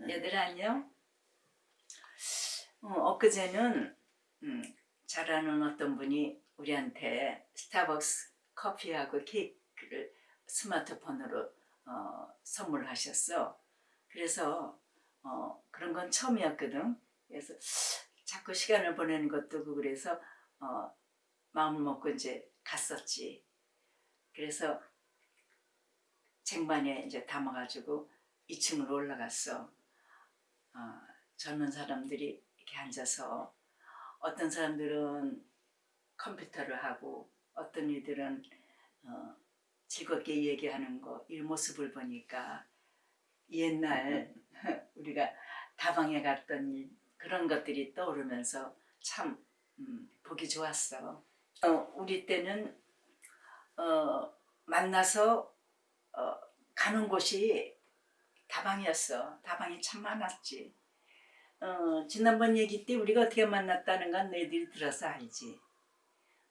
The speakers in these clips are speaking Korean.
얘들 안녕. 어, 엊그제는 음, 잘 아는 어떤 분이 우리한테 스타벅스 커피하고 케이크를 스마트폰으로 어, 선물하셨어. 그래서 어, 그런 건 처음이었거든. 그래서 자꾸 시간을 보내는 것도 그 그래서 어, 마음을 먹고 이제 갔었지. 그래서 쟁반에 이제 담아가지고 2층으로 올라갔어. 어, 젊은 사람들이 이렇게 앉아서 어떤 사람들은 컴퓨터를 하고 어떤 이들은 어, 즐겁게 얘기하는 거, 이 모습을 보니까 옛날 우리가 다방에 갔던 일, 그런 것들이 떠오르면서 참 음, 보기 좋았어. 어, 우리 때는 어, 만나서 어, 가는 곳이 다방이었어. 다방이 참 많았지. 어, 지난번 얘기 때 우리가 어떻게 만났다는 건 너희들이 들어서 알지.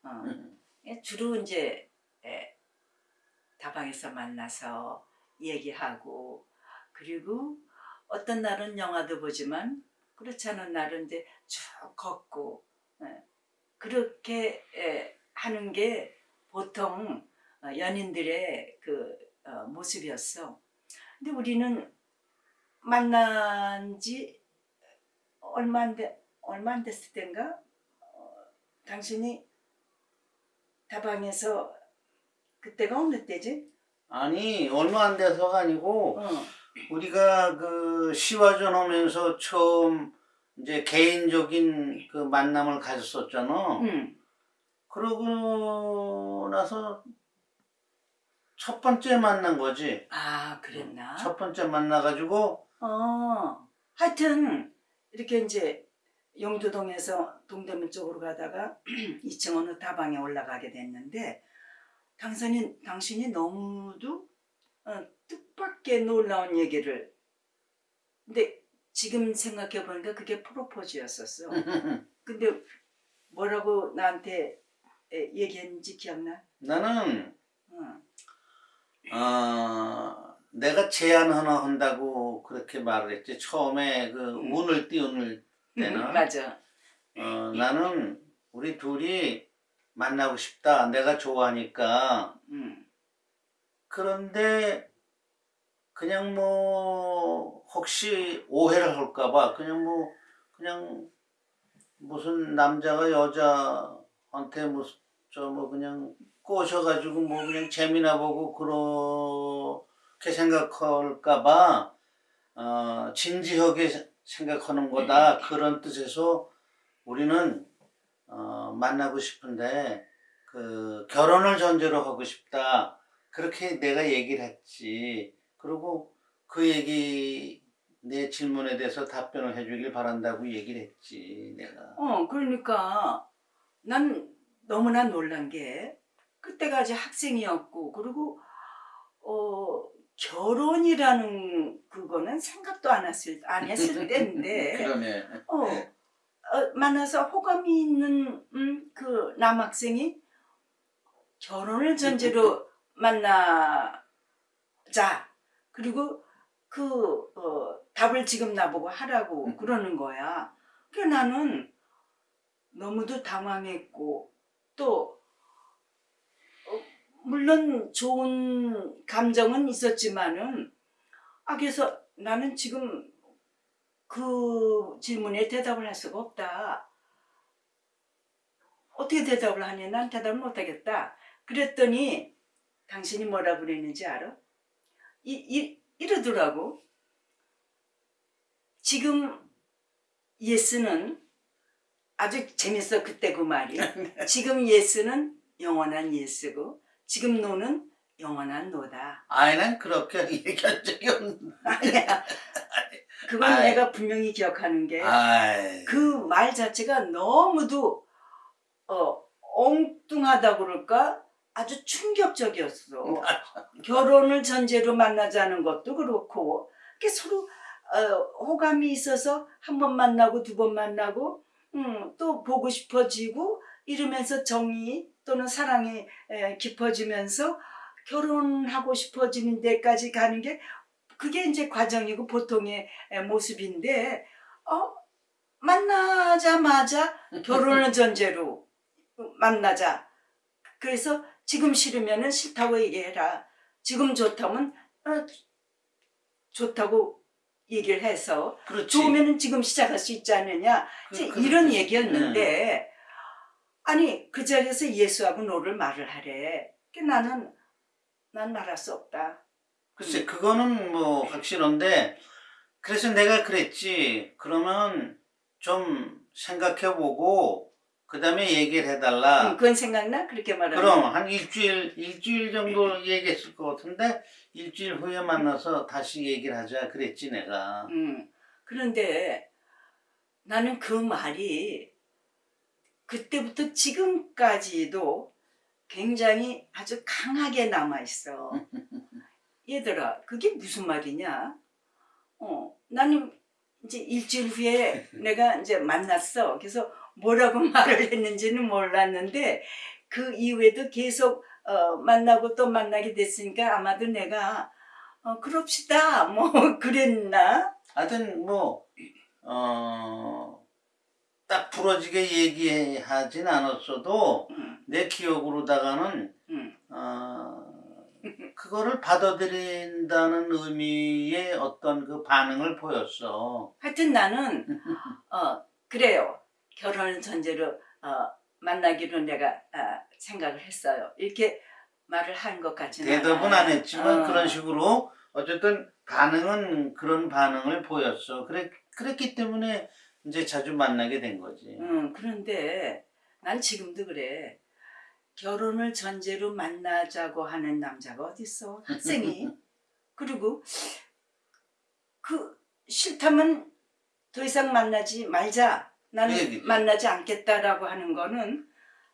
어, 예, 주로 이제 예, 다방에서 만나서 얘기하고 그리고 어떤 날은 영화도 보지만 그렇지 않은 날은 이제 쭉 걷고 예, 그렇게 예, 하는 게 보통 어, 연인들의 그 어, 모습이었어. 근데 우리는 만난 지 얼마 안 돼, 얼마 안 됐을 때인가? 어, 당신이 다방에서 그때가 어느 때지? 아니 얼마 안 돼서가 아니고 어, 우리가 그 시화전 하면서 처음 이제 개인적인 그 만남을 가졌었잖아. 응. 그러고 나서 첫 번째 만난 거지. 아, 그랬나? 첫 번째 만나가지고 어, 하여튼 이렇게 이제 용두동에서 동대문 쪽으로 가다가 2층 어느 다방에 올라가게 됐는데 당신이 당신이 너무도 어, 뜻밖의 놀라운 얘기를 근데 지금 생각해 보니까 그게 프로포즈였었어. 근데 뭐라고 나한테 에, 얘기했는지 기억나? 나는 어. 어, 내가 제안 하나 한다고 그렇게 말을 했지. 처음에 그 음. 운을 띄우는 때는 맞아. 어, 나는 우리 둘이 만나고 싶다. 내가 좋아하니까. 음. 그런데 그냥 뭐 혹시 오해를 할까봐 그냥 뭐 그냥 무슨 남자가 여자한테 무슨 저뭐 그냥 꼬셔가지고 뭐 그냥 재미나 보고 그렇게 생각할까봐 어, 진지하게 생각하는 거다. 그런 뜻에서 우리는 어, 만나고 싶은데 그 결혼을 전제로 하고 싶다. 그렇게 내가 얘기를 했지. 그리고 그 얘기 내 질문에 대해서 답변을 해주길 바란다고 얘기를 했지 내가. 어, 그러니까 난 너무나 놀란 게 아직 학생이었고 그리고 어 결혼이라는 그거는 생각도 안 했을 안 했을 때인데 그러네 어, 어, 만나서 호감이 있는 음, 그 남학생이 결혼을 전제로 만나자 그리고 그 어, 답을 지금 나보고 하라고 음. 그러는 거야. 그래 나는 너무도 당황했고 또 어, 물론 좋은 감정은 있었지만은 아 그래서 나는 지금 그 질문에 대답을 할 수가 없다. 어떻게 대답을 하냐? 난 대답을 못하겠다. 그랬더니 당신이 뭐라 그랬는지 알아? 이, 이, 이러더라고. 지금 예스는 아주 재밌어 그때 그 말이. 지금 예스는 영원한 예스고 지금 노는 영원한 노다. 난 그렇게 얘기한 적이 없는데 아니야. 그건 아이. 내가 분명히 기억하는 게 그 말 자체가 너무도 어, 엉뚱하다 그럴까 아주 충격적이었어. 결혼을 전제로 만나자는 것도 그렇고 이렇게 서로 어, 호감이 있어서 한 번 만나고 두 번 만나고 음, 또 보고 싶어지고 이러면서 정이 또는 사랑이 에, 깊어지면서 결혼하고 싶어지는 데까지 가는 게 그게 이제 과정이고 보통의 에, 모습인데 어 만나자마자 결혼을 전제로 만나자. 그래서 지금 싫으면 은 싫다고 얘기해라. 지금 좋다면 어, 좋다고 얘기를 해서 그렇지. 좋으면은 지금 시작할 수 있지 않느냐. 그- 그- 이런 그- 얘기였는데 아니 그 자리에서 예수하고 너를 말을 하래. 그 나는 난 말할 수 없다. 글쎄 그거는 뭐 확실한데 그래서 내가 그랬지 그러면 좀 생각해보고 그 다음에 얘기를 해달라 응, 그건 생각나? 그렇게 말하면. 그럼 한 일주일 일주일 정도 얘기했을 것 같은데 일주일 후에 만나서 다시 얘기를 하자 그랬지 내가 음, 그런데 나는 그 말이 그때부터 지금까지도 굉장히 아주 강하게 남아있어. 얘들아, 그게 무슨 말이냐? 어, 나는 이제 일주일 후에 내가 이제 만났어. 그래서 뭐라고 말을 했는지는 몰랐는데 그 이후에도 계속 어, 만나고 또 만나게 됐으니까 아마도 내가 어, 그럽시다. 뭐 그랬나? 하여튼 뭐, 뭐어딱 부러지게 얘기하진 않았어도 음, 내 기억으로다가는 음. 어, 그거를 받아들인다는 의미의 어떤 그 반응을 보였어. 하여튼 나는 어 그래요. 결혼을 전제로 어, 만나기로 내가 아, 생각을 했어요. 이렇게 말을 한 것 같지는 대답은 않아요. 안 했지만 어. 그런 식으로 어쨌든 반응은 그런 반응을 보였어. 그래 그랬기 때문에 이제 자주 만나게 된 거지. 음, 그런데 난 지금도 그래. 결혼을 전제로 만나자고 하는 남자가 어딨어? 학생이. 그리고 그 싫다면 더 이상 만나지 말자. 나는 그 얘기지. 만나지 않겠다라고 하는 거는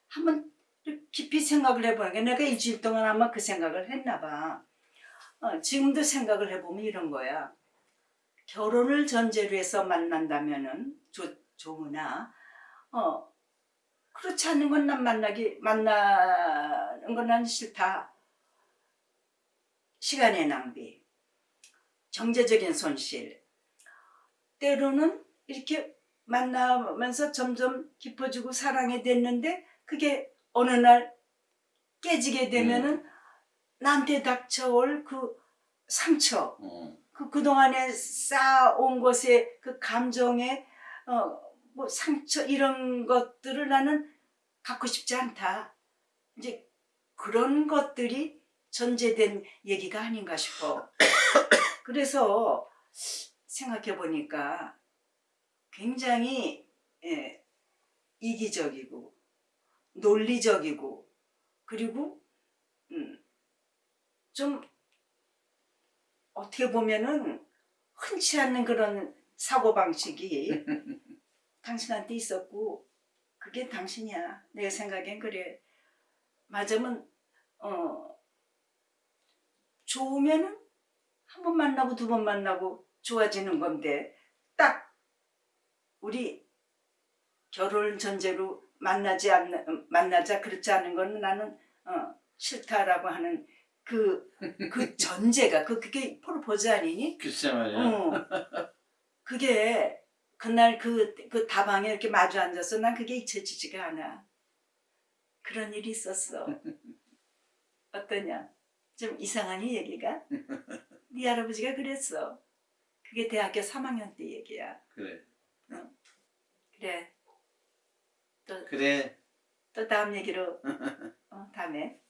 한번 깊이 생각을 해보는 게 내가 일주일 동안 아마 그 생각을 했나 봐. 어, 지금도 생각을 해보면 이런 거야. 결혼을 전제로 해서 만난다면 은 좋, 좋으나 어 그렇지 않은 건 난 만나기 만나는 건 난 싫다. 시간의 낭비, 경제적인 손실. 때로는 이렇게 만나면서 점점 깊어지고 사랑이 됐는데 그게 어느 날 깨지게 되면은 나한테 닥쳐올 그 상처, 어. 그 그동안에 쌓아온 것의 그 감정의 어 뭐 상처 이런 것들을 나는 갖고 싶지 않다. 이제 그런 것들이 전제된 얘기가 아닌가 싶어. 그래서 생각해 보니까 굉장히 예, 이기적이고 논리적이고 그리고 음, 좀 어떻게 보면은 흔치 않는 그런 사고 방식이 당신한테 있었고 그게 당신이야. 내가 생각엔 그래. 맞으면 어 좋으면은 한 번 만나고 두 번 만나고 좋아지는 건데 딱 우리 결혼 전제로 만나지 않는 만나자 그렇지 않은 거는 나는 어 싫다라고 하는 그 그 전제가 그 그게 프로포즈 아니니? 글쎄 말이야. 어. 그게 그날 그, 그 다방에 이렇게 마주 앉아서 난 그게 잊혀지지가 않아. 그런 일이 있었어. 어떠냐? 좀 이상하니 얘기가? 네 할아버지가 그랬어. 그게 대학교 3학년 때 얘기야. 그래. 그래. 또, 그래. 또 다음 얘기로 어, 다음에